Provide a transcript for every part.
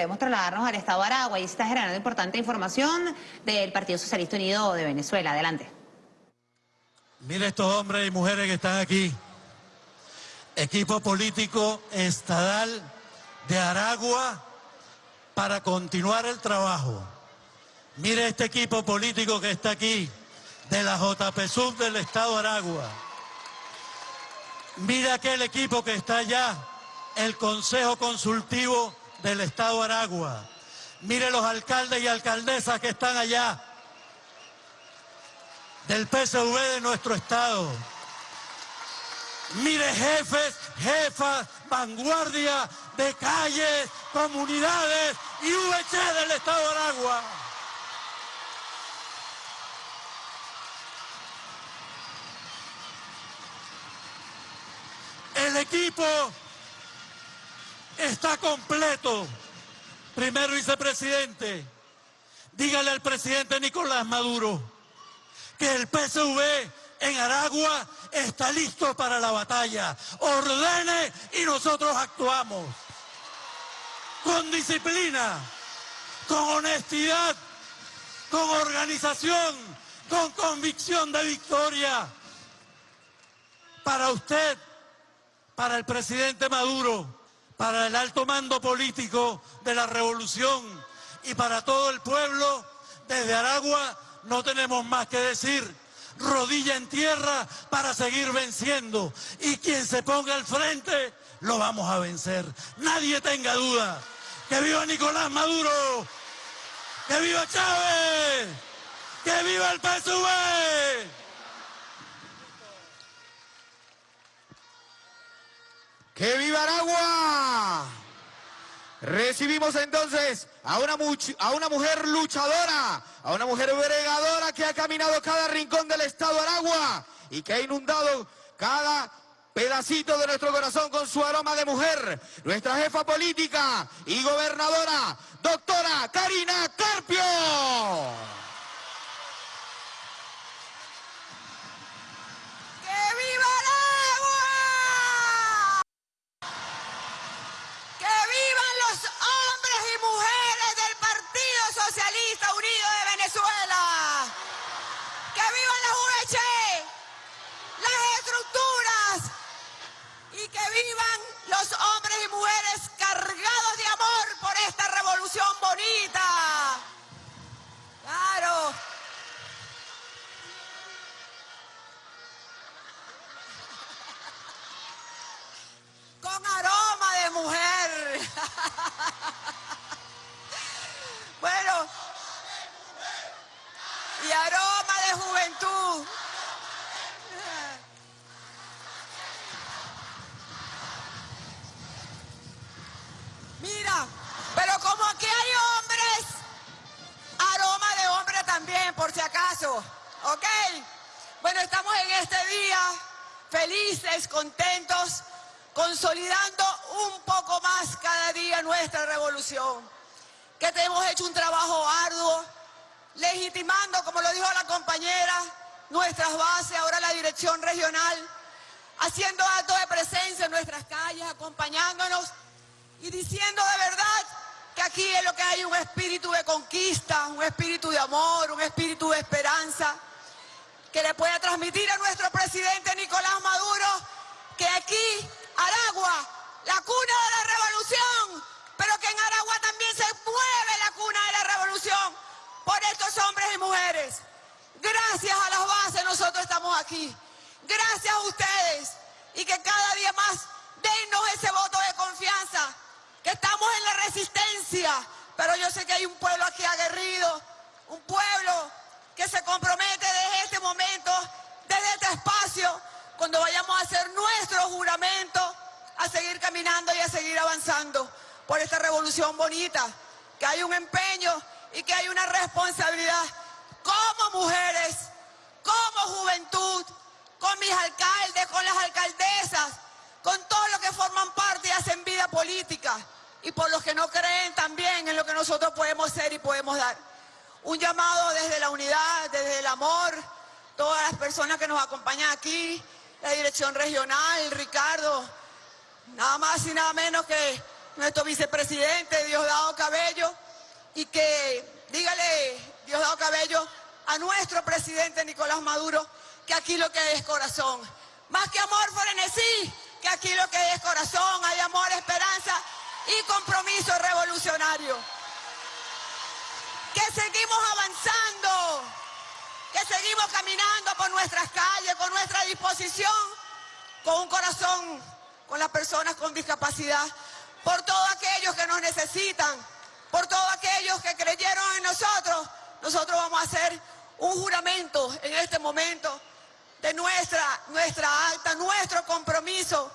debemos trasladarnos al estado de Aragua y está generando importante información del Partido Socialista Unido de Venezuela. Adelante. Mire estos hombres y mujeres que están aquí. Equipo político estadal de Aragua para continuar el trabajo. Mire este equipo político que está aquí, de la JPSUB del Estado de Aragua. Mire aquel equipo que está allá, el Consejo Consultivo del Estado de Aragua. Mire los alcaldes y alcaldesas que están allá, del PSV de nuestro Estado. Mire jefes, jefas, vanguardia de calles, comunidades y VC del Estado de Aragua. El equipo está completo. Primer vicepresidente, dígale al presidente Nicolás Maduro que el PSV en Aragua está listo para la batalla. Ordene y nosotros actuamos. Con disciplina, con honestidad, con organización, con convicción de victoria. Para usted, para el presidente Maduro, para el alto mando político de la revolución y para todo el pueblo, desde Aragua no tenemos más que decir. Rodilla en tierra para seguir venciendo. Y quien se ponga al frente, lo vamos a vencer. Nadie tenga duda. ¡Que viva Nicolás Maduro! ¡Que viva Chávez! ¡Que viva el PSV! ¡Que viva Aragua! Recibimos entonces a una, a una mujer luchadora, a una mujer bregadora que ha caminado cada rincón del estado Aragua y que ha inundado cada pedacito de nuestro corazón con su aroma de mujer. Nuestra jefa política y gobernadora, doctora Karina Carpio. vivan los hombres y mujeres cargados de amor por esta revolución bonita. Claro. Con aroma de mujer. Bueno. Y aroma de juventud. ¿Ok? Bueno, estamos en este día felices, contentos, consolidando un poco más cada día nuestra revolución. Que hemos hecho un trabajo arduo, legitimando, como lo dijo la compañera, nuestras bases, ahora la dirección regional, haciendo actos de presencia en nuestras calles, acompañándonos y diciendo de verdad aquí es lo que hay un espíritu de conquista, un espíritu de amor, un espíritu de esperanza, que le pueda transmitir a nuestro presidente Nicolás Maduro que aquí, Aragua, la cuna de la revolución, pero que en Aragua también se mueve la cuna de la revolución por estos hombres y mujeres. Gracias a las bases nosotros estamos aquí. Gracias a ustedes y que cada día más dennos ese voto de confianza que estamos en la resistencia, pero yo sé que hay un pueblo aquí aguerrido, un pueblo que se compromete desde este momento, desde este espacio, cuando vayamos a hacer nuestro juramento, a seguir caminando y a seguir avanzando por esta revolución bonita, que hay un empeño y que hay una responsabilidad como mujeres, como juventud, con mis alcaldes, con las alcaldesas, con todos los que forman parte y hacen vida política y por los que no creen también en lo que nosotros podemos ser y podemos dar. Un llamado desde la unidad, desde el amor, todas las personas que nos acompañan aquí, la dirección regional, Ricardo, nada más y nada menos que nuestro vicepresidente Diosdado Cabello. y que dígale, Diosdado Cabello, a nuestro presidente Nicolás Maduro que aquí lo que es corazón. Más que amor, frenesí, que aquí lo que es corazón, hay amor, esperanza y compromiso revolucionario. Que seguimos avanzando, que seguimos caminando por nuestras calles, con nuestra disposición, con un corazón, con las personas con discapacidad, por todos aquellos que nos necesitan, por todos aquellos que creyeron en nosotros. Nosotros vamos a hacer un juramento en este momento de nuestra, nuestra acta, nuestro compromiso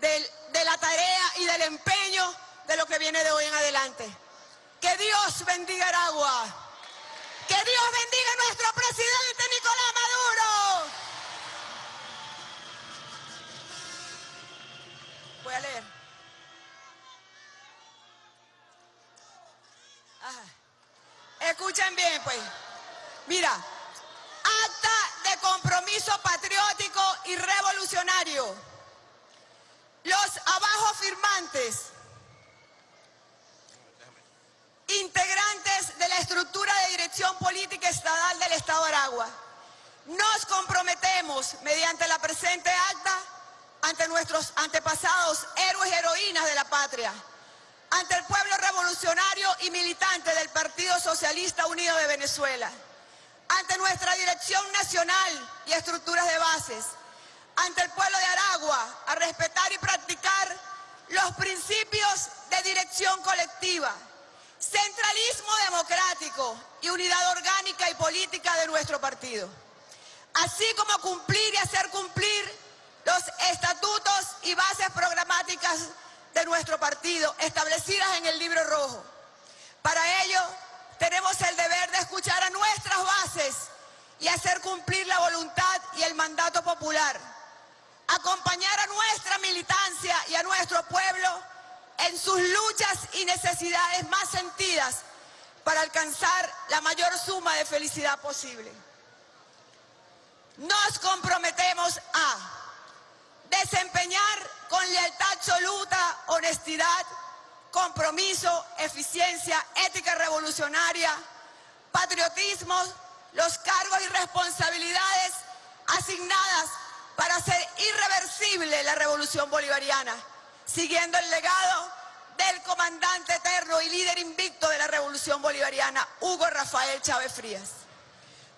de la tarea y del empeño de lo que viene de hoy en adelante. Que Dios bendiga Aragua. Que Dios bendiga a nuestro presidente Nicolás Maduro. Voy a leer. Del Estado de Aragua, nos comprometemos mediante la presente acta ante nuestros antepasados, héroes y heroínas de la patria, ante el pueblo revolucionario y militante del Partido Socialista Unido de Venezuela, ante nuestra dirección nacional y estructuras de bases, ante el pueblo de Aragua, a respetar y practicar los principios de dirección colectiva, centralismo democrático y unidad orgánica y política de nuestro partido, así como cumplir y hacer cumplir los estatutos y bases programáticas de nuestro partido establecidas en el libro rojo. Para ello, tenemos el deber de escuchar a nuestras bases y hacer cumplir la voluntad y el mandato popular. Acompañar a nuestra militancia y a nuestro pueblo en sus luchas y necesidades más sentidas para alcanzar la mayor suma de felicidad posible. Nos comprometemos a desempeñar con lealtad absoluta, honestidad, compromiso, eficiencia, ética revolucionaria, patriotismo, los cargos y responsabilidades asignadas para hacer irreversible la revolución bolivariana, siguiendo el legado del comandante eterno y líder invicto de la revolución bolivariana, Hugo Rafael Chávez Frías.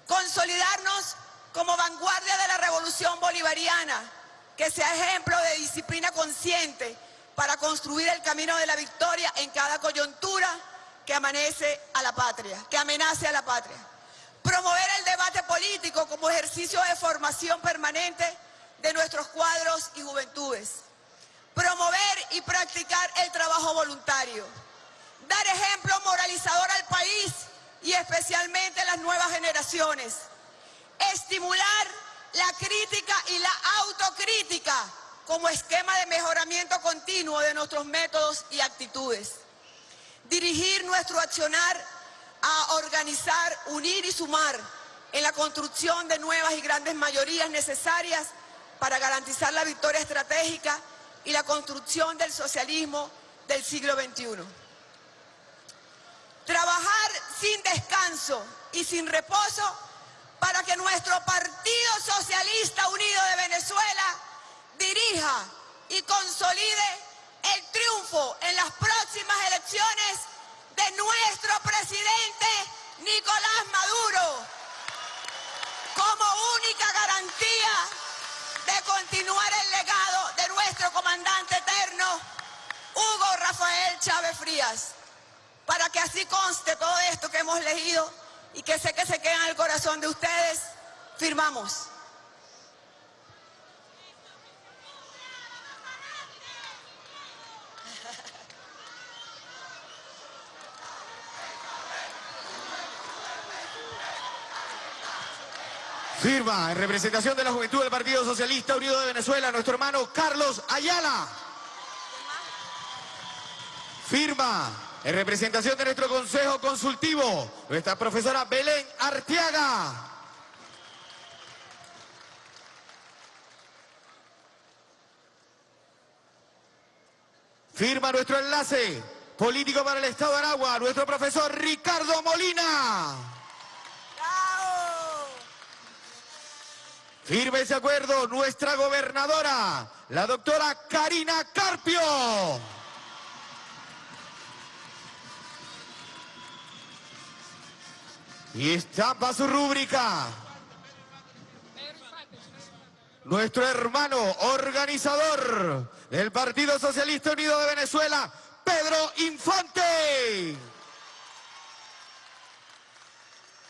Consolidarnos como vanguardia de la revolución bolivariana, que sea ejemplo de disciplina consciente para construir el camino de la victoria en cada coyuntura que amanece a la patria, que amenace a la patria. Promover el debate político como ejercicio de formación permanente de nuestros cuadros y juventudes. Promover y practicar el trabajo voluntario. Dar ejemplo moralizador al país y especialmente a las nuevas generaciones. Estimular la crítica y la autocrítica como esquema de mejoramiento continuo de nuestros métodos y actitudes. Dirigir nuestro accionar a organizar, unir y sumar en la construcción de nuevas y grandes mayorías necesarias para garantizar la victoria estratégica y la construcción del socialismo del siglo XXI. Trabajar sin descanso y sin reposo para que nuestro Partido Socialista Unido de Venezuela dirija y consolide el triunfo en las próximas elecciones de nuestro presidente Nicolás Maduro como única garantía de continuar el legado de nuestro comandante eterno Hugo Rafael Chávez Frías para que así conste todo esto que hemos leído y que sé que se queda en el corazón de ustedes, firmamos. Firma en representación de la juventud del Partido Socialista Unido de Venezuela, nuestro hermano Carlos Ayala. Firma en representación de nuestro Consejo Consultivo, nuestra profesora Belén Arteaga. Firma nuestro enlace político para el Estado de Aragua, nuestro profesor Ricardo Molina. Firme ese acuerdo, nuestra gobernadora, la doctora Karina Carpio. Y estampa su rúbrica. Nuestro hermano organizador del Partido Socialista Unido de Venezuela, Pedro Infante.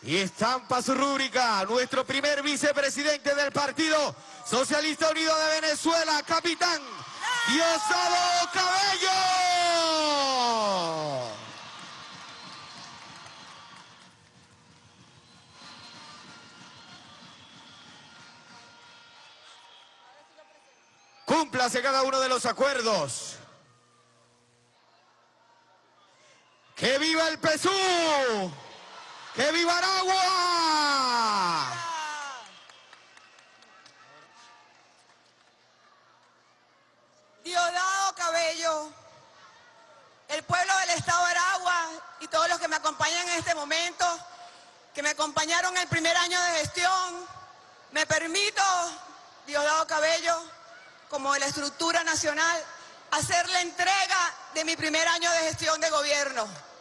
Y estampa su rúbrica nuestro primer vicepresidente del Partido Socialista Unido de Venezuela, capitán Diosdado Cabello. Cúmplase cada uno de los acuerdos. ¡Que viva el PSU! ¡Que viva Aragua! Diosdado Cabello, el pueblo del Estado de Aragua y todos los que me acompañan en este momento, que me acompañaron el primer año de gestión, me permito, Diosdado Cabello, como de la estructura nacional, hacer la entrega de mi primer año de gestión de gobierno.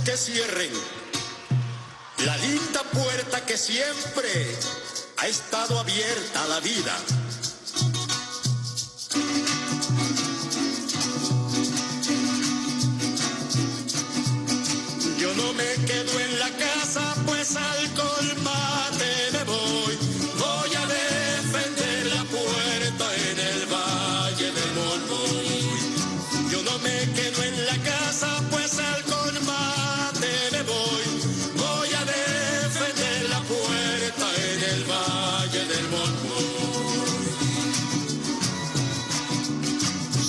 Que cierren la linda puerta que siempre ha estado abierta a la vida. Yo no me quedo en la casa, pues al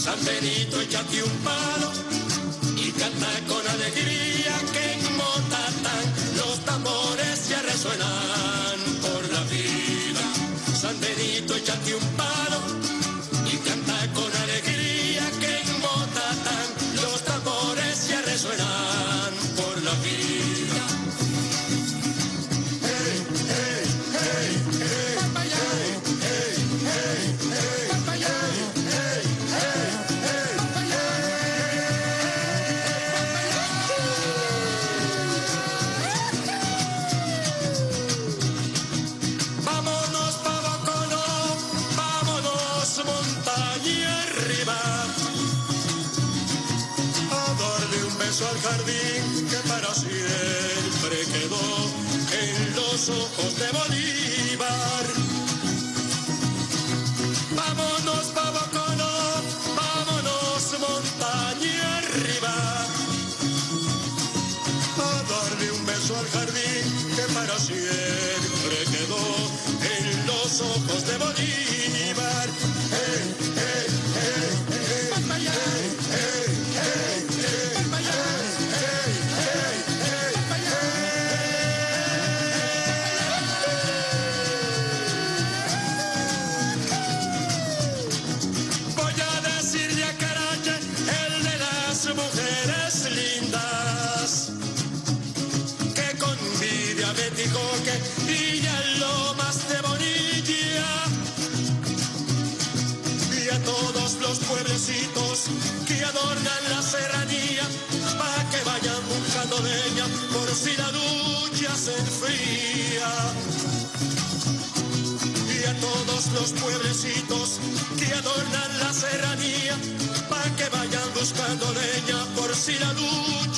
San Benito, échate un palo y canta con alegría que en Motatán los tambores ya resuenan por la vida. San Benito, échate un palo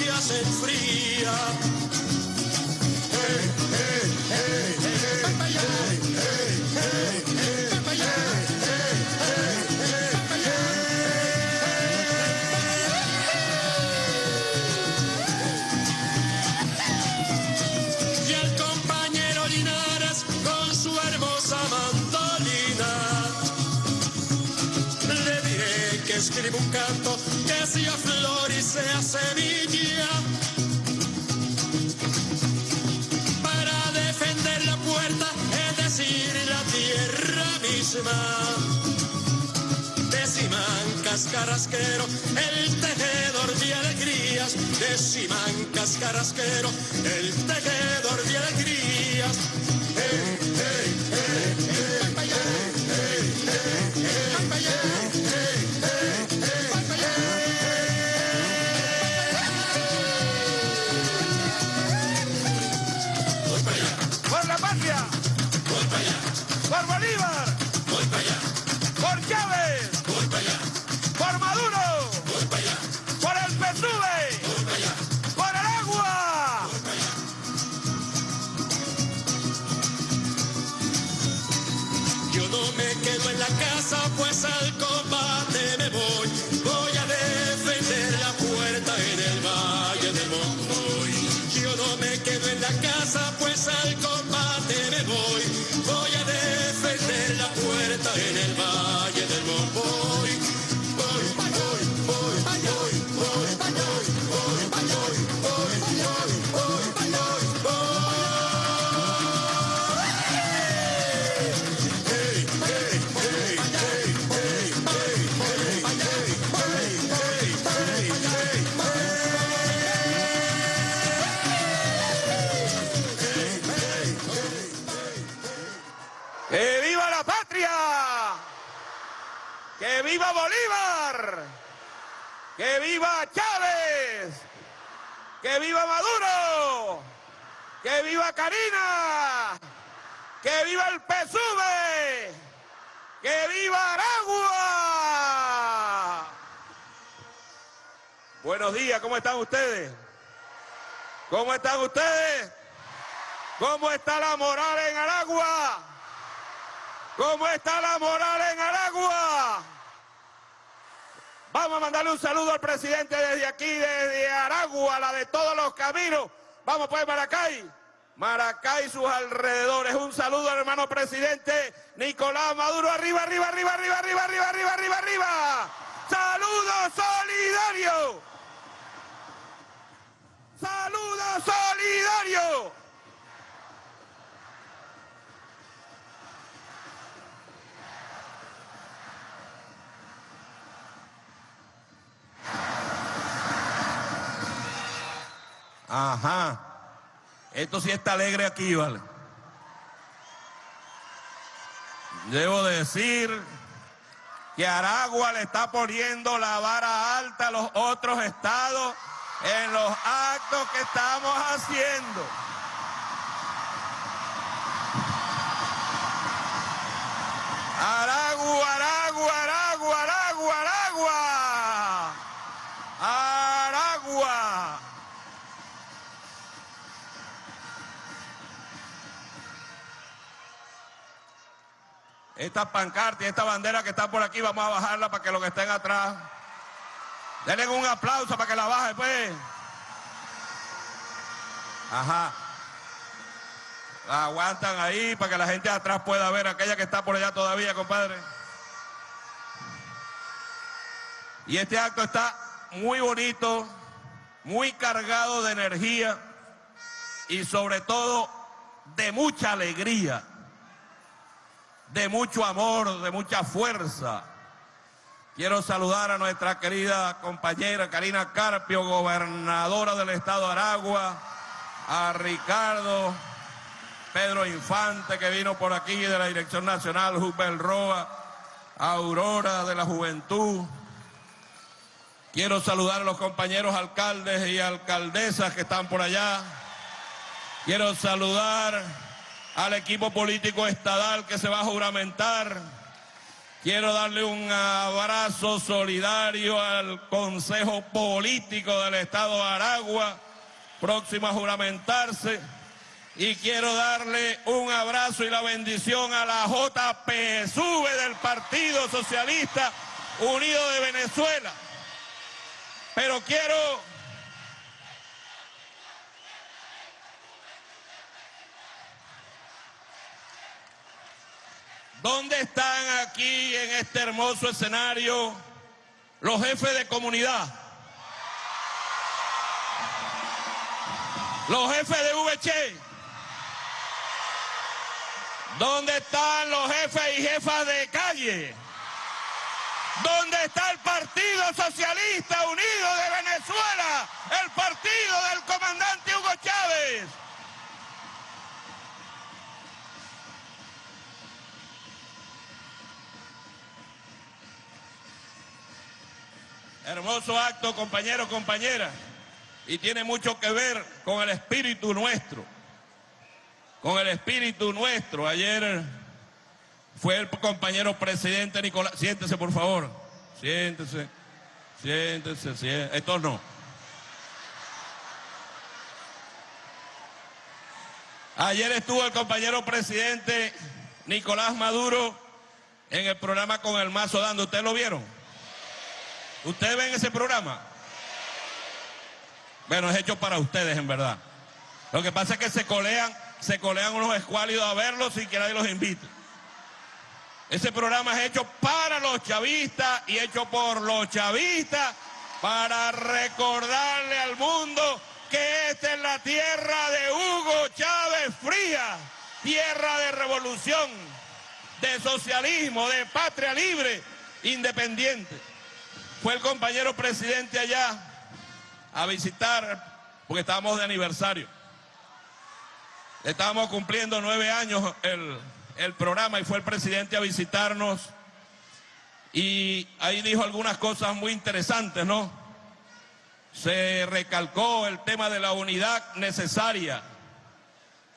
hace fría. Y el compañero Linares con su hermosa mandolina. Le diré que escribe un canto que sea flor sea semilla. Para defender la puerta, es decir, la tierra misma. Decimancas carrasquero, el tejedor de alegrías. Decimancas carrasquero, el tejedor de alegrías. Hey, hey, viva Bolívar! ¡Que viva Chávez! ¡Que viva Maduro! ¡Que viva Karina! ¡Que viva el PSUV! ¡Que viva Aragua! Buenos días, ¿cómo están ustedes? ¿Cómo están ustedes? ¿Cómo está la moral en Aragua? ¿Cómo está la moral en Aragua? Vamos a mandarle un saludo al presidente desde aquí, desde Aragua, la de todos los caminos. Vamos pues, Maracay. Maracay sus alrededores. Un saludo al hermano presidente Nicolás Maduro. Arriba, arriba, arriba, arriba, arriba, arriba, arriba, arriba, arriba. Saludos solidarios. Saludos solidarios. Ajá. Esto sí está alegre aquí, ¿vale? Debo decir que Aragua le está poniendo la vara alta a los otros estados en los actos que estamos haciendo. Aragua, Aragua, Aragua, Esta pancarta y esta bandera que está por aquí, vamos a bajarla para que los que estén atrás. Denle un aplauso para que la baje, pues. Ajá. La aguantan ahí para que la gente atrás pueda ver aquella que está por allá todavía, compadre. Y este acto está muy bonito, muy cargado de energía y sobre todo de mucha alegría, de mucho amor, de mucha fuerza. Quiero saludar a nuestra querida compañera Karina Carpio, gobernadora del estado de Aragua, a Ricardo, Pedro Infante, que vino por aquí de la Dirección Nacional, Hubert Roa, Aurora de la Juventud, Quiero saludar a los compañeros alcaldes y alcaldesas que están por allá. Quiero saludar al equipo político estadal que se va a juramentar. Quiero darle un abrazo solidario al Consejo Político del Estado Aragua, próximo a juramentarse. Y quiero darle un abrazo y la bendición a la JPSV del Partido Socialista Unido de Venezuela. Pero quiero ¿Dónde están aquí en este hermoso escenario los jefes de comunidad? Los jefes de VC. ¿Dónde están los jefes y jefas de calle? ¿Dónde está el Partido Socialista Unido de Venezuela? El partido del comandante Hugo Chávez. Hermoso acto, compañeros, compañeras. Y tiene mucho que ver con el espíritu nuestro. Con el espíritu nuestro. Ayer fue el compañero presidente Nicolás. Siéntese, por favor. Siéntese. Siéntese, siéntese. Esto no. Ayer estuvo el compañero presidente Nicolás Maduro en el programa con el mazo dando. ¿Ustedes lo vieron? ¿Ustedes ven ese programa? Bueno, es hecho para ustedes, en verdad. Lo que pasa es que se colean, se colean unos escuálidos a verlos sin que nadie los invite. Ese programa es hecho para los chavistas y hecho por los chavistas para recordarle al mundo que esta es la tierra de Hugo Chávez Fría, tierra de revolución, de socialismo, de patria libre, independiente. Fue el compañero presidente allá a visitar, porque estábamos de aniversario. Estábamos cumpliendo nueve años el, el programa y fue el presidente a visitarnos. Y ahí dijo algunas cosas muy interesantes, ¿no? Se recalcó el tema de la unidad necesaria,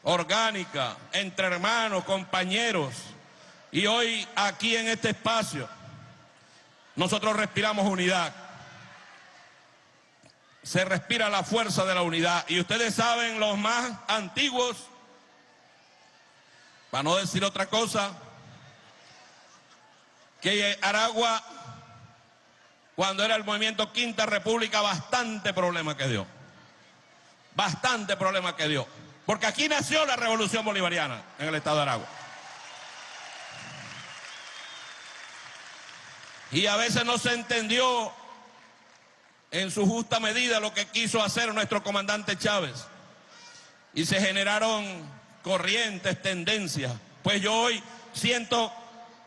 orgánica, entre hermanos, compañeros. Y hoy aquí en este espacio nosotros respiramos unidad. Se respira la fuerza de la unidad. Y ustedes saben, los más antiguos, para no decir otra cosa, que Aragua, cuando era el movimiento Quinta República, bastante problema que dio. Bastante problema que dio. Porque aquí nació la revolución bolivariana en el estado de Aragua. Y a veces no se entendió en su justa medida lo que quiso hacer nuestro comandante Chávez. Y se generaron corrientes, tendencias. Pues yo hoy siento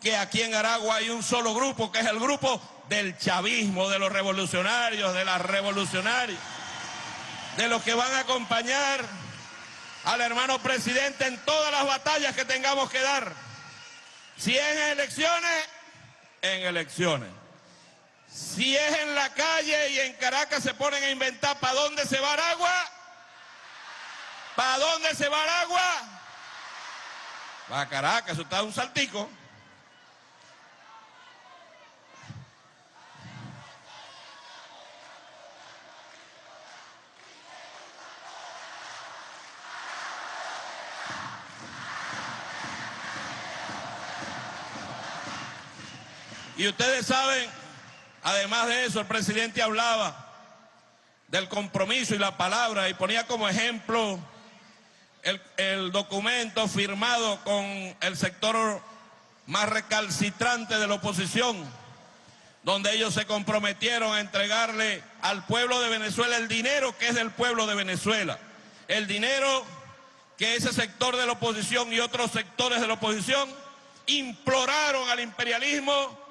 que aquí en Aragua hay un solo grupo, que es el grupo del chavismo, de los revolucionarios, de las revolucionarias, de los que van a acompañar al hermano presidente en todas las batallas que tengamos que dar. Si en elecciones, en elecciones. Si es en la calle y en Caracas se ponen a inventar para dónde se va agua, para dónde se va agua, para Caracas, eso está un saltico. Y ustedes saben, además de eso, el presidente hablaba del compromiso y la palabra y ponía como ejemplo el, documento firmado con el sector más recalcitrante de la oposición, donde ellos se comprometieron a entregarle al pueblo de Venezuela el dinero que es del pueblo de Venezuela, el dinero que ese sector de la oposición y otros sectores de la oposición imploraron al imperialismo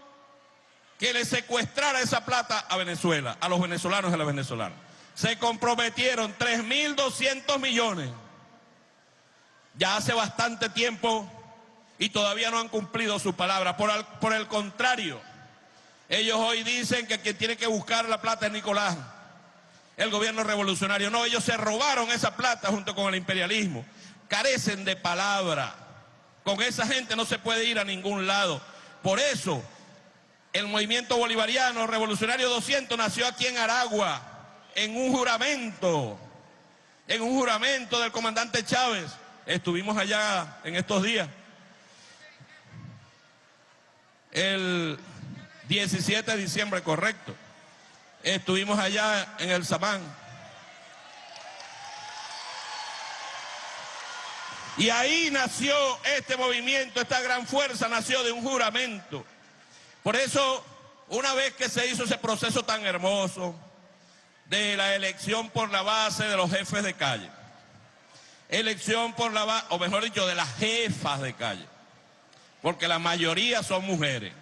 que le secuestrara esa plata a Venezuela, a los venezolanos y a las venezolanas. Se comprometieron 3.200 millones. Ya hace bastante tiempo y todavía no han cumplido su palabra. Por, por el contrario, Ellos hoy dicen que quien tiene que buscar la plata es Nicolás, el gobierno revolucionario. No, ellos se robaron esa plata junto con el imperialismo. Carecen de palabra. Con esa gente no se puede ir a ningún lado. Por eso, el movimiento bolivariano revolucionario 200 nació aquí en Aragua, en un juramento, en un juramento del comandante Chávez. Estuvimos allá en estos días. El 17 de diciembre, correcto. Estuvimos allá en el Samán. Y ahí nació este movimiento, esta gran fuerza nació de un juramento. Por eso, una vez que se hizo ese proceso tan hermoso de la elección por la base de los jefes de calle, elección por la base, o mejor dicho, de las jefas de calle, porque la mayoría son mujeres,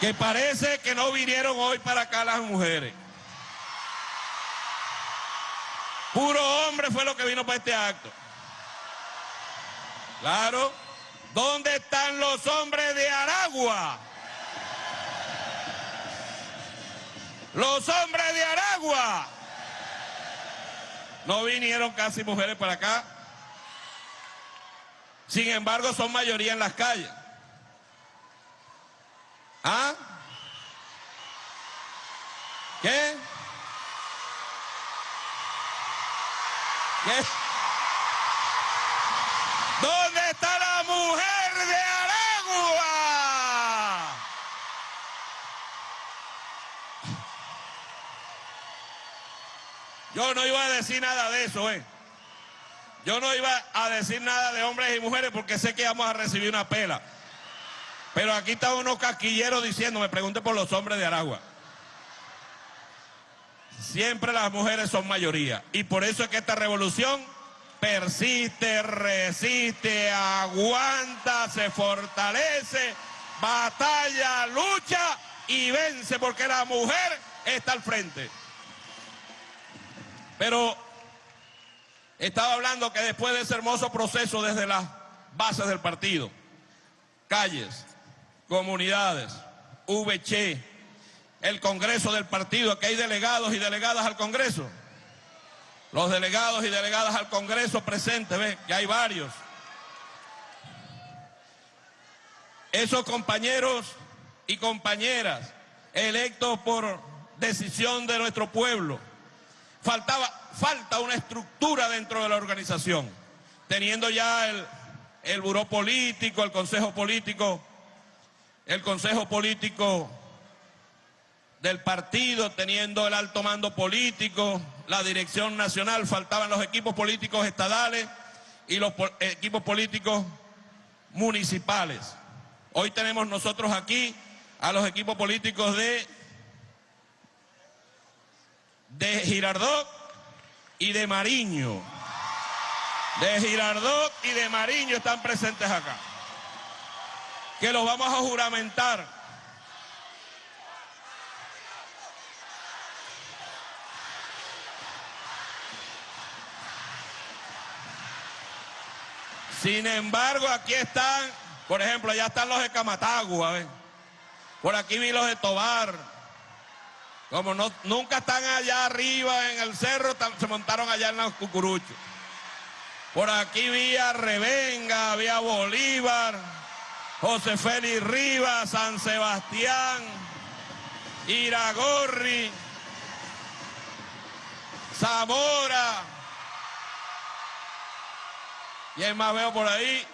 que parece que no vinieron hoy para acá las mujeres. Puro hombre fue lo que vino para este acto. Claro. ¿Dónde están los hombres de Aragua? Los hombres de Aragua. No vinieron casi mujeres para acá. Sin embargo, son mayoría en las calles. ¿Ah? ¿Qué? ¿Qué? ¿Dónde está la mujer de Aragua? Yo no iba a decir nada de eso, ¿eh? Yo no iba a decir nada de hombres y mujeres porque sé que vamos a recibir una pela. Pero aquí están unos casquilleros diciendo, me pregunte por los hombres de Aragua. Siempre las mujeres son mayoría. Y por eso es que esta revolución persiste, resiste, aguanta, se fortalece, batalla, lucha y vence porque la mujer está al frente. Pero estaba hablando que después de ese hermoso proceso desde las bases del partido, calles, comunidades, VC, el Congreso del partido, que hay delegados y delegadas al Congreso. Los delegados y delegadas al Congreso presentes, ven, que hay varios. Esos compañeros y compañeras electos por decisión de nuestro pueblo, faltaba, falta una estructura dentro de la organización, teniendo ya el, el buró político, el consejo político, el consejo político del partido, teniendo el alto mando político, la dirección nacional, faltaban los equipos políticos estadales y los po equipos políticos municipales. Hoy tenemos nosotros aquí a los equipos políticos de, de Girardot y de Mariño. De Girardot y de Mariño están presentes acá. Que los vamos a juramentar Sin embargo, aquí están, por ejemplo, allá están los de Camatagua, por aquí vi los de Tobar. Como no, nunca están allá arriba en el cerro, se montaron allá en los cucuruchos. Por aquí vi a Revenga, había Bolívar, José Félix Rivas, San Sebastián, Iragorri, Zamora. Y hay más veo por ahí.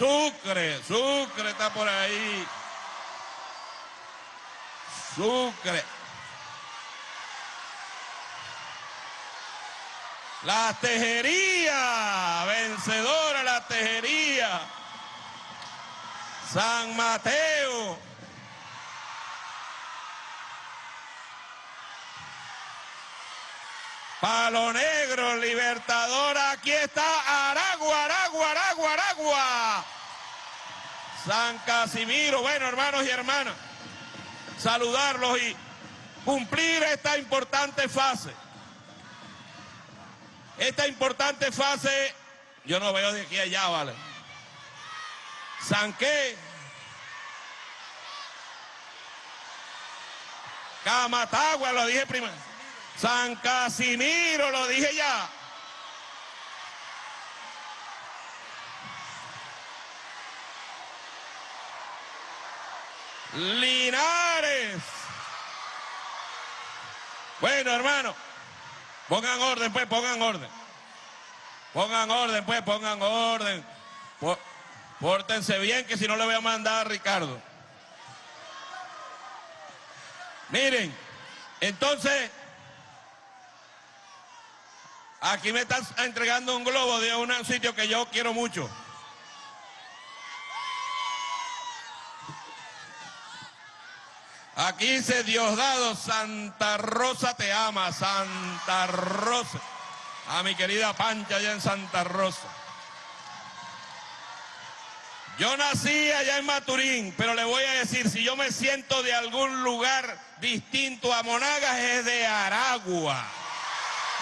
Sucre, Sucre está por ahí. Sucre. La tejería, vencedora la tejería. San Mateo. Palo Negro, Libertadora, aquí está Aragua, Aragua, Aragua, Aragua. San Casimiro, bueno hermanos y hermanas, saludarlos y cumplir esta importante fase. Esta importante fase, yo no veo de aquí a allá, ¿vale? Sanqué, Camatagua, lo dije primero. San Casimiro, lo dije ya. Linares. Bueno, hermano, pongan orden, pues, pongan orden. Pongan orden, pues, pongan orden. Pó- Pórtense bien, que si no le voy a mandar a Ricardo. Miren, entonces, aquí me están entregando un globo de un sitio que yo quiero mucho. Aquí dice Diosdado, Santa Rosa te ama, Santa Rosa. A mi querida Pancha allá en Santa Rosa. Yo nací allá en Maturín, pero le voy a decir, si yo me siento de algún lugar distinto a Monagas, es de Aragua.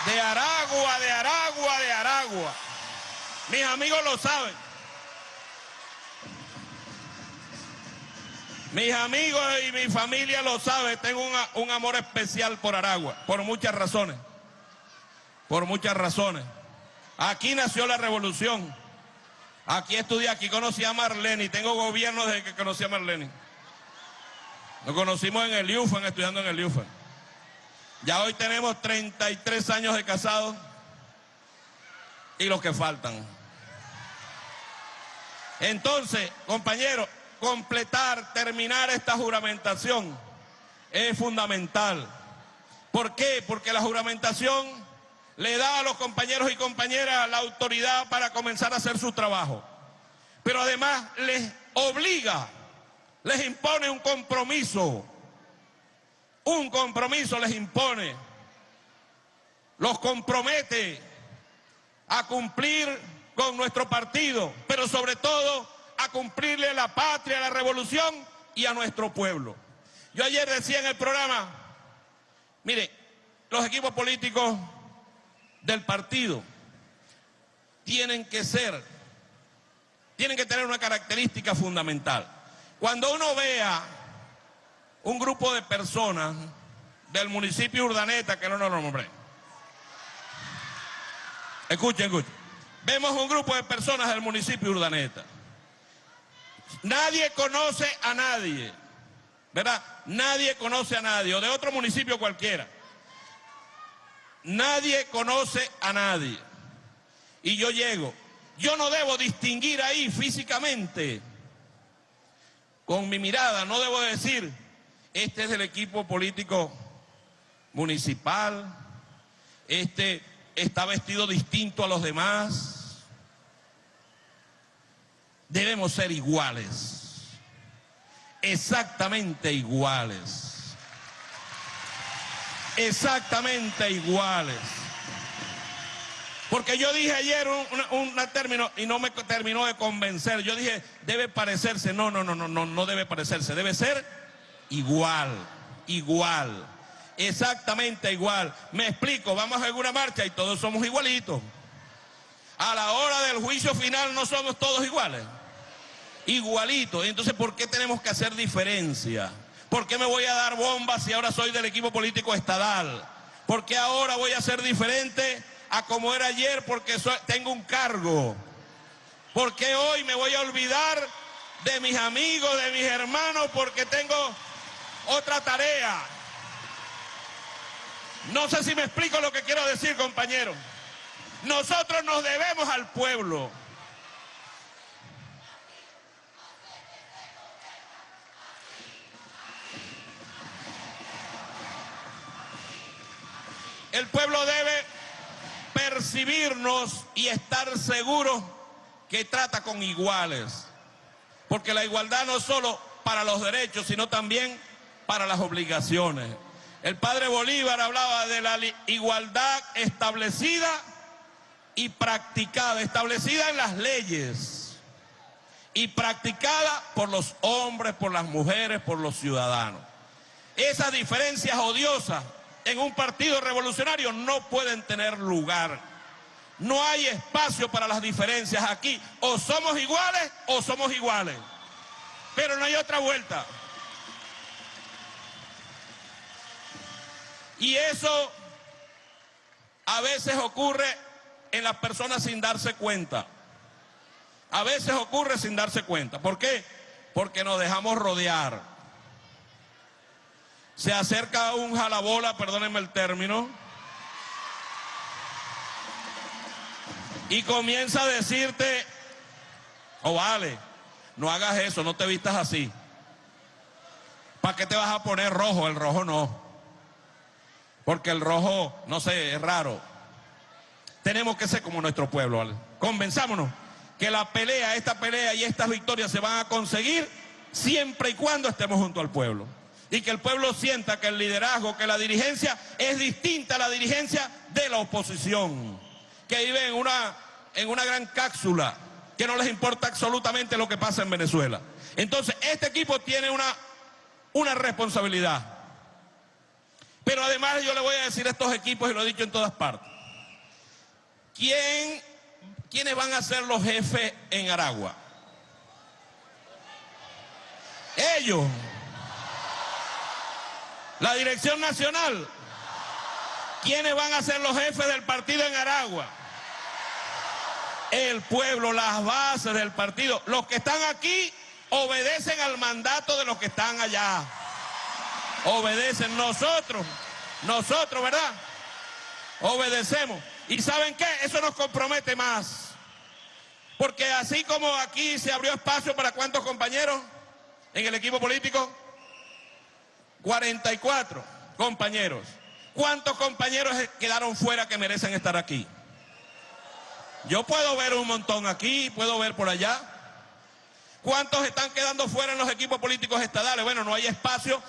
De Aragua, de Aragua, de Aragua. Mis amigos lo saben. Mis amigos y mi familia lo saben. Tengo un, amor especial por Aragua, por muchas razones. Por muchas razones. Aquí nació la revolución. Aquí estudié, aquí conocí a Marlene tengo gobierno desde que conocí a Marlene. Nos conocimos en el IUFAN, estudiando en el IUFAN. Ya hoy tenemos 33 años de casados y los que faltan. Entonces, compañeros, completar, terminar esta juramentación es fundamental. ¿Por qué? Porque la juramentación le da a los compañeros y compañeras la autoridad para comenzar a hacer su trabajo. Pero además les obliga, les impone un compromiso. Un compromiso les impone. Los compromete a cumplir con nuestro partido, pero sobre todo a cumplirle a la patria, a la revolución y a nuestro pueblo. Yo ayer decía en el programa, mire, los equipos políticos del partido tienen que ser, tienen que tener una característica fundamental. Cuando uno vea un grupo de personas del municipio Urdaneta, que no nos lo nombré, escuchen, escuchen, vemos un grupo de personas del municipio Urdaneta. Nadie conoce a nadie, ¿verdad? Nadie conoce a nadie, o de otro municipio cualquiera. Nadie conoce a nadie. Y yo llego. Yo no debo distinguir ahí físicamente. Con mi mirada, no debo decir, este es del equipo político municipal, este está vestido distinto a los demás. Debemos ser iguales, exactamente iguales exactamente iguales. Porque yo dije ayer un término y no me terminó de convencer. Yo dije, debe parecerse. No, no, no, no, no, no debe parecerse. Debe ser igual, igual, exactamente igual. Me explico, vamos a una marcha y todos somos igualitos. A la hora del juicio final no somos todos iguales. Igualitos. Entonces, ¿por qué tenemos que hacer diferencia? ¿Por qué me voy a dar bombas si ahora soy del equipo político estadal? ¿Por qué ahora voy a ser diferente a como era ayer porque tengo un cargo? ¿Por qué hoy me voy a olvidar de mis amigos, de mis hermanos porque tengo otra tarea? No sé si me explico lo que quiero decir, compañero. Nosotros nos debemos al pueblo. El pueblo debe percibirnos y estar seguro que trata con iguales. Porque la igualdad no es solo para los derechos, sino también para las obligaciones. El padre Bolívar hablaba de la igualdad establecida y practicada, establecida en las leyes y practicada por los hombres, por las mujeres, por los ciudadanos. esas diferencias odiosas en un partido revolucionario no pueden tener lugar. No hay espacio para las diferencias aquí. O somos iguales o somos iguales. Pero no hay otra vuelta. Y eso a veces ocurre en las personas sin darse cuenta. A veces ocurre sin darse cuenta. ¿Por qué? Porque nos dejamos rodear. Se acerca un jalabola, perdónenme el término, y comienza a decirte, oh vale, no hagas eso, no te vistas así. ¿Para qué te vas a poner rojo? El rojo no. Porque el rojo, no sé, es raro. Tenemos que ser como nuestro pueblo. Convenzámonos que la pelea, esta pelea y estas victorias se van a conseguir siempre y cuando estemos junto al pueblo. Y que el pueblo sienta que el liderazgo, que la dirigencia es distinta a la dirigencia de la oposición. Que vive en una, en una gran cápsula, que no les importa absolutamente lo que pasa en Venezuela. Entonces, este equipo tiene una, una responsabilidad. Pero además yo le voy a decir a estos equipos, y lo he dicho en todas partes, ¿quién, ¿quiénes van a ser los jefes en Aragua? Ellos. La dirección nacional. ¿Quiénes van a ser los jefes del partido en Aragua? El pueblo, las bases del partido. Los que están aquí obedecen al mandato de los que están allá. Obedecen nosotros, nosotros, ¿verdad? Obedecemos. ¿Y saben qué? Eso nos compromete más. Porque así como aquí se abrió espacio para cuántos compañeros en el equipo político, 44 compañeros. ¿Cuántos compañeros quedaron fuera que merecen estar aquí? Yo puedo ver un montón aquí, puedo ver por allá. ¿Cuántos están quedando fuera en los equipos políticos estadales? Bueno, no hay espacio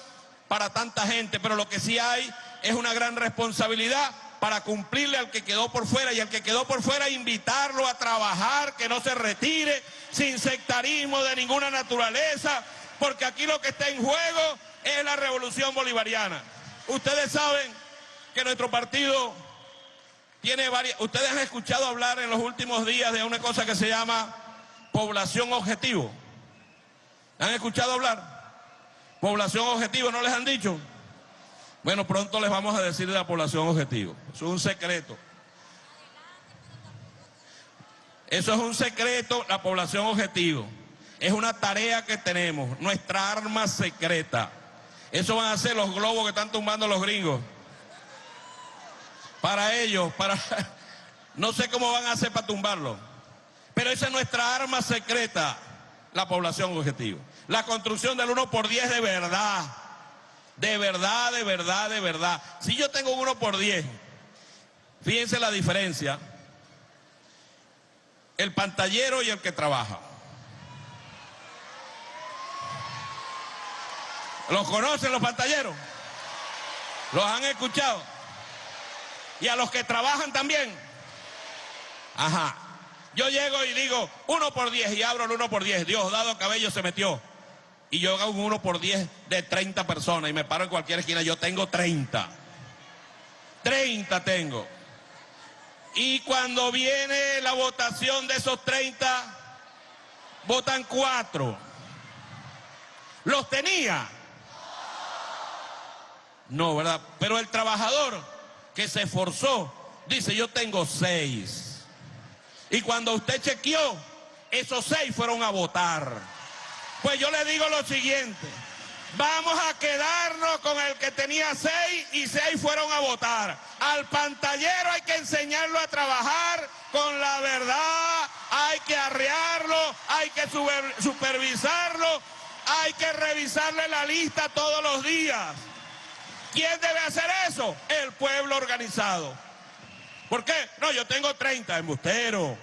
para tanta gente, pero lo que sí hay es una gran responsabilidad para cumplirle al que quedó por fuera y al que quedó por fuera invitarlo a trabajar, que no se retire, sin sectarismo de ninguna naturaleza, porque aquí lo que está en juego es la revolución bolivariana. Ustedes saben que nuestro partido tiene varias... Ustedes han escuchado hablar en los últimos días de una cosa que se llama población objetivo. ¿Han escuchado hablar? Población objetivo, ¿no les han dicho? Bueno, pronto les vamos a decir de la población objetivo. Eso es un secreto. Eso es un secreto, la población objetivo. Es una tarea que tenemos, nuestra arma secreta. Eso van a ser los globos que están tumbando los gringos. Para ellos, para... No sé cómo van a hacer para tumbarlo. Pero esa es nuestra arma secreta, la población objetivo. La construcción del 1 por 10 de verdad. De verdad, de verdad, de verdad. Si yo tengo un 1 por 10, fíjense la diferencia. El pantallero y el que trabaja. ¿Los conocen los pantalleros? ¿Los han escuchado? Y a los que trabajan también. Ajá. Yo llego y digo, uno por diez y abro el uno por diez. Dios dado cabello se metió. Y yo hago un uno por diez de 30 personas y me paro en cualquier esquina. Yo tengo 30. 30 tengo. Y cuando viene la votación de esos 30, votan cuatro. ¿Los tenía? No, ¿verdad? Pero el trabajador que se esforzó dice, yo tengo seis. Y cuando usted chequeó, esos seis fueron a votar. Pues yo le digo lo siguiente, vamos a quedarnos con el que tenía seis y seis fueron a votar. Al pantallero hay que enseñarlo a trabajar con la verdad, hay que arrearlo, hay que supervisarlo, hay que revisarle la lista todos los días. ¿Quién debe hacer eso? El pueblo organizado. ¿Por qué? No, yo tengo 30, embustero.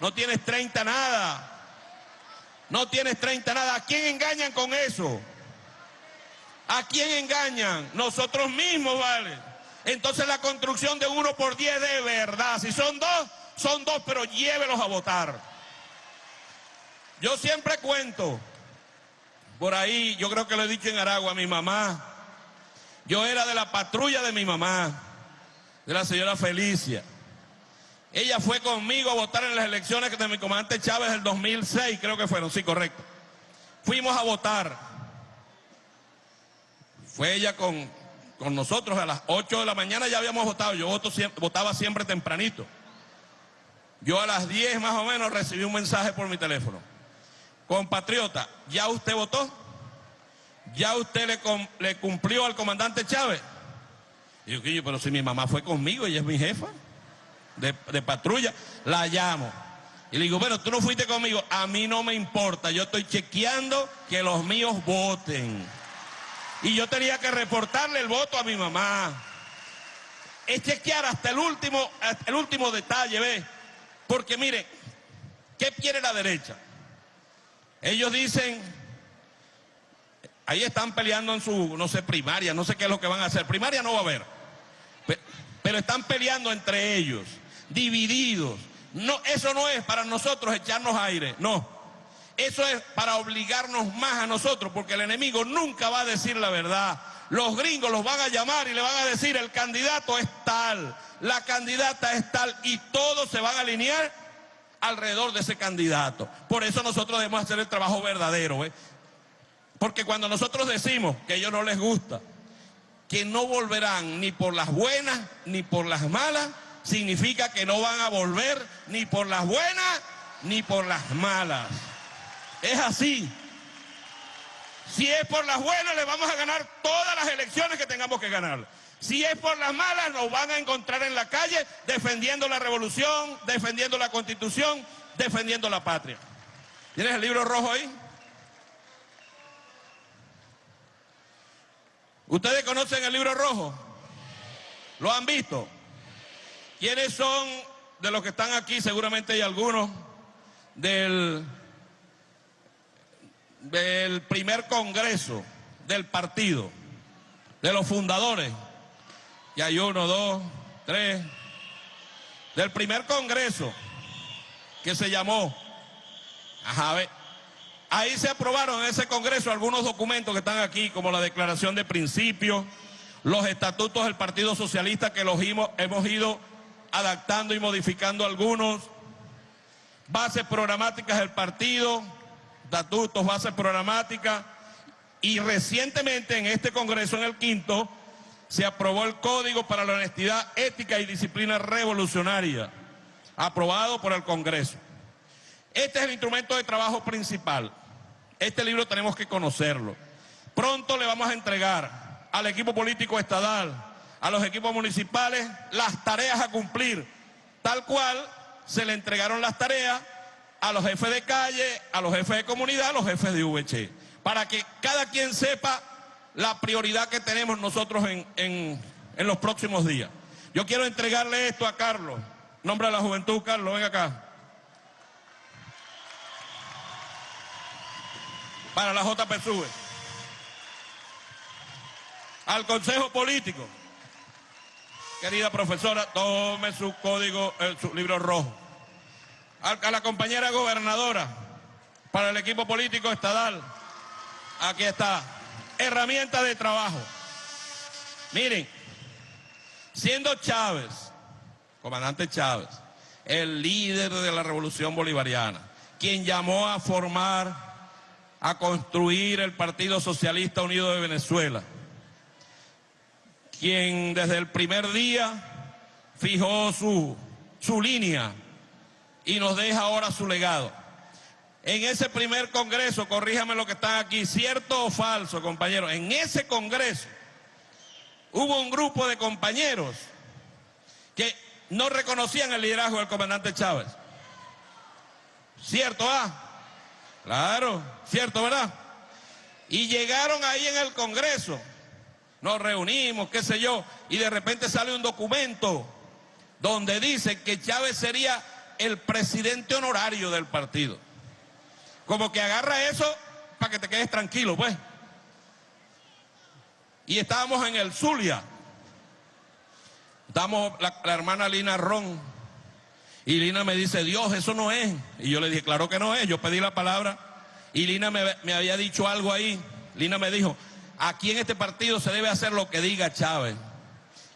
No tienes 30 nada. No tienes 30 nada. ¿A quién engañan con eso? ¿A quién engañan? Nosotros mismos, ¿vale? Entonces la construcción de uno por 10 de verdad. Si son dos, son dos, pero llévelos a votar. Yo siempre cuento, por ahí, yo creo que lo he dicho en Aragua, mi mamá Yo era de la patrulla de mi mamá, de la señora Felicia. Ella fue conmigo a votar en las elecciones de mi comandante Chávez del 2006, creo que fueron, sí, correcto. Fuimos a votar. Fue ella con, con nosotros a las 8 de la mañana, ya habíamos votado. Yo voto, votaba siempre tempranito. Yo a las 10 más o menos recibí un mensaje por mi teléfono. Compatriota, ¿ya usted votó? ¿Ya usted le, le cumplió al comandante Chávez? Y yo, pero si mi mamá fue conmigo, ella es mi jefa de, de patrulla, la llamo. Y le digo, bueno, tú no fuiste conmigo, a mí no me importa, yo estoy chequeando que los míos voten. Y yo tenía que reportarle el voto a mi mamá. Es chequear hasta el último, hasta el último detalle, ¿ves? Porque mire, ¿qué quiere la derecha? Ellos dicen, ahí están peleando en su, no sé, primaria, no sé qué es lo que van a hacer. Primaria no va a haber. Pero están peleando entre ellos, divididos. No, eso no es para nosotros echarnos aire, no. Eso es para obligarnos más a nosotros, porque el enemigo nunca va a decir la verdad. Los gringos los van a llamar y le van a decir, el candidato es tal, la candidata es tal, y todos se van a alinear alrededor de ese candidato. Por eso nosotros debemos hacer el trabajo verdadero. ¿eh? Porque cuando nosotros decimos que ellos no les gusta, que no volverán ni por las buenas ni por las malas, significa que no van a volver ni por las buenas ni por las malas. Es así. Si es por las buenas, le vamos a ganar todas las elecciones que tengamos que ganar. Si es por las malas, nos van a encontrar en la calle defendiendo la revolución, defendiendo la constitución, defendiendo la patria. ¿Tienes el libro rojo ahí? ¿Ustedes conocen el libro rojo? ¿Lo han visto? ¿Quiénes son de los que están aquí? Seguramente hay algunos del del primer congreso del partido, de los fundadores, y hay uno, dos, tres, del primer congreso que se llamó, ajá, ahí se aprobaron en ese congreso algunos documentos que están aquí, como la declaración de principios, los estatutos del Partido Socialista que los hemos ido adaptando y modificando algunos, bases programáticas del partido, estatutos, bases programáticas y recientemente en este Congreso, en el quinto, se aprobó el Código para la Honestidad, Ética y Disciplina Revolucionaria, aprobado por el Congreso. Este es el instrumento de trabajo principal. Este libro tenemos que conocerlo. Pronto le vamos a entregar al equipo político estadal, a los equipos municipales, las tareas a cumplir, tal cual se le entregaron las tareas a los jefes de calle, a los jefes de comunidad, a los jefes de VC, para que cada quien sepa la prioridad que tenemos nosotros en, en, los próximos días. Yo quiero entregarle esto a Carlos. Nombre a la juventud, Carlos, ven acá. Para la JPSUV. Al Consejo Político. Querida profesora, tome su código, su libro rojo a la compañera gobernadora, para el equipo político estadal. Aquí está. Herramienta de trabajo. Miren, siendo Chávez, comandante Chávez, el líder de la revolución bolivariana, quien llamó a formar, a construir el Partido Socialista Unido de Venezuela, quien desde el primer día fijó su, su línea y nos deja ahora su legado. En ese primer congreso, corríjame lo que están aquí, cierto o falso, compañeros, en ese congreso hubo un grupo de compañeros que no reconocían el liderazgo del comandante Chávez. ¿Cierto, ah? Claro, cierto, ¿verdad? Y llegaron ahí en el Congreso, nos reunimos, qué sé yo, y de repente sale un documento donde dice que Chávez sería el presidente honorario del partido. Como que agarra eso para que te quedes tranquilo, pues. Y estábamos en el Zulia. Estábamos la, hermana Lina Ron. Y Lina me dice, Dios, eso no es. Y yo le dije, claro que no es. Yo pedí la palabra. Y Lina me había dicho algo ahí. Lina me dijo, aquí en este partido se debe hacer lo que diga Chávez.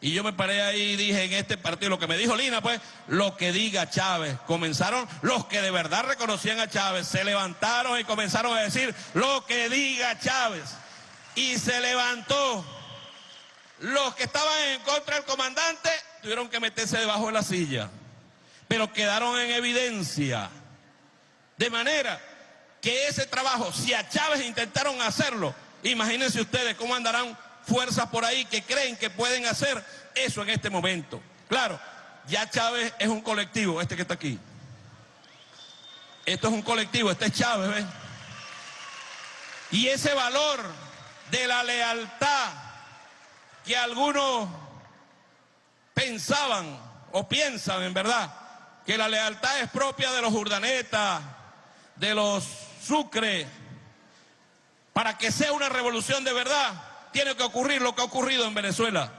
Y yo me paré ahí y dije en este partido, lo que me dijo Lina, pues, lo que diga Chávez. Comenzaron los que de verdad reconocían a Chávez, se levantaron y comenzaron a decir lo que diga Chávez. Y se levantó. Los que estaban en contra del comandante tuvieron que meterse debajo de la silla. Pero quedaron en evidencia. De manera que ese trabajo, si a Chávez intentaron hacerlo, imagínense ustedes cómo andarán fuerzas por ahí que creen que pueden hacer eso en este momento. Claro, ya Chávez es un colectivo, este que está aquí. Esto es un colectivo, este es Chávez, ¿ves? Y ese valor de la lealtad que algunos pensaban o piensan en verdad, que la lealtad es propia de los urdanetas, de los sucre, para que sea una revolución de verdad, tiene que ocurrir lo que ha ocurrido en Venezuela.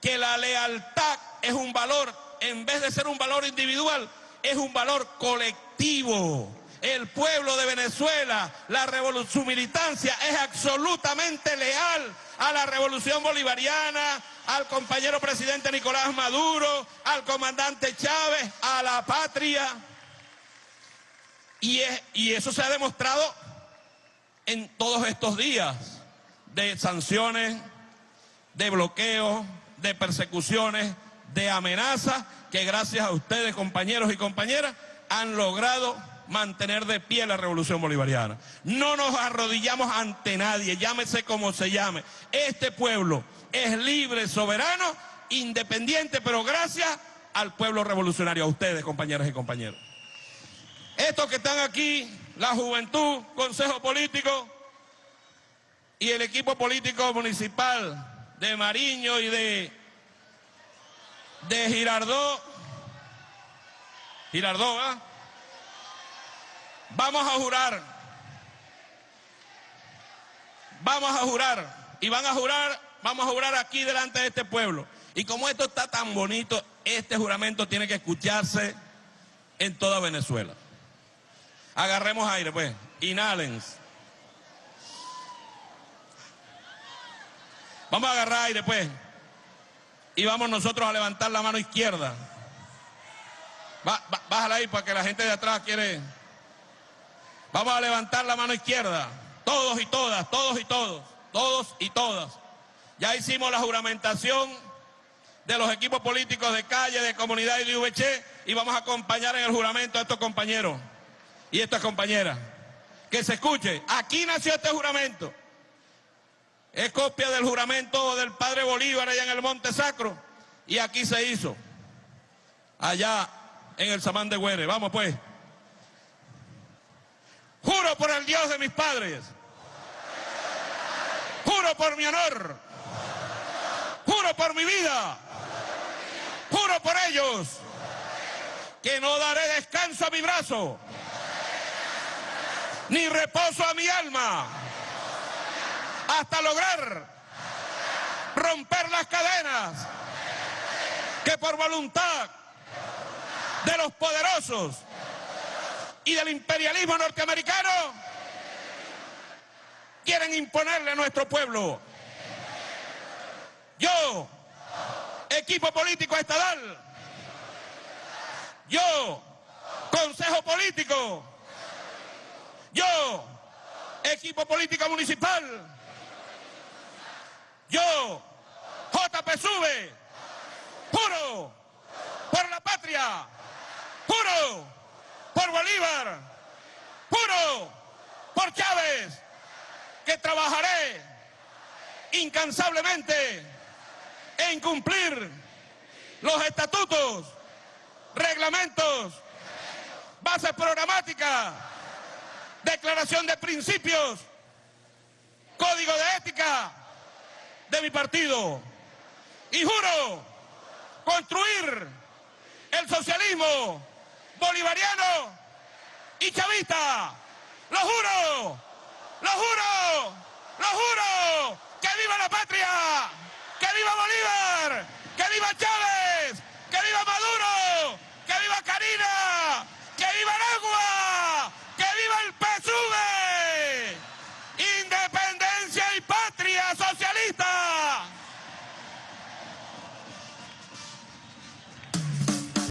Que la lealtad es un valor, en vez de ser un valor individual, es un valor colectivo. El pueblo de Venezuela, la su militancia es absolutamente leal a la revolución bolivariana, al compañero presidente Nicolás Maduro, al comandante Chávez, a la patria. Y eso se ha demostrado en todos estos días de sanciones, de bloqueos, de persecuciones, de amenazas que gracias a ustedes, compañeros y compañeras, han logrado mantener de pie la revolución bolivariana. No nos arrodillamos ante nadie, llámese como se llame. Este pueblo es libre, soberano, independiente, pero gracias al pueblo revolucionario, a ustedes, compañeras y compañeros. Estos que están aquí, la juventud, consejo político, y el equipo político municipal de Mariño y de, de Girardó, Girardó, ¿ah? Vamos a jurar, vamos a jurar, y van a jurar, vamos a jurar aquí delante de este pueblo. Y como esto está tan bonito, este juramento tiene que escucharse en toda Venezuela. Agarremos aire, pues, inhalen. Vamos a agarrar aire, pues. Y vamos nosotros a levantar la mano izquierda. bájala ahí para que la gente de atrás quiere. Vamos a levantar la mano izquierda. Todos y todas, todos y todos, todos y todas. Ya hicimos la juramentación de los equipos políticos de calle, de comunidad y de VC y vamos a acompañar en el juramento a estos compañeros y estas compañeras. Que se escuche, aquí nació este juramento. Es copia del juramento del padre Bolívar allá en el Monte Sacro. Y aquí se hizo. Allá en el Samán de Güere. Vamos pues. Juro por el Dios de mis padres. Juro por mi honor. Juro por mi vida. Juro por ellos. Que no daré descanso a mi brazo. Ni reposo a mi alma. Hasta lograr romper las cadenas que por voluntad de los poderosos y del imperialismo norteamericano quieren imponerle a nuestro pueblo. Yo, equipo político estatal, yo, consejo político, yo, equipo político municipal, yo, JP Sube, juro por la patria, juro por Bolívar, juro por Chávez, que trabajaré incansablemente en cumplir los estatutos, reglamentos, bases programáticas, declaración de principios, código de ética de mi partido. Y juro construir el socialismo bolivariano y chavista. ¡Lo juro! ¡Lo juro! ¡Lo juro! ¡Que viva la patria! ¡Que viva Bolívar! ¡Que viva Chávez! ¡Que viva Maduro! ¡Que viva Karina!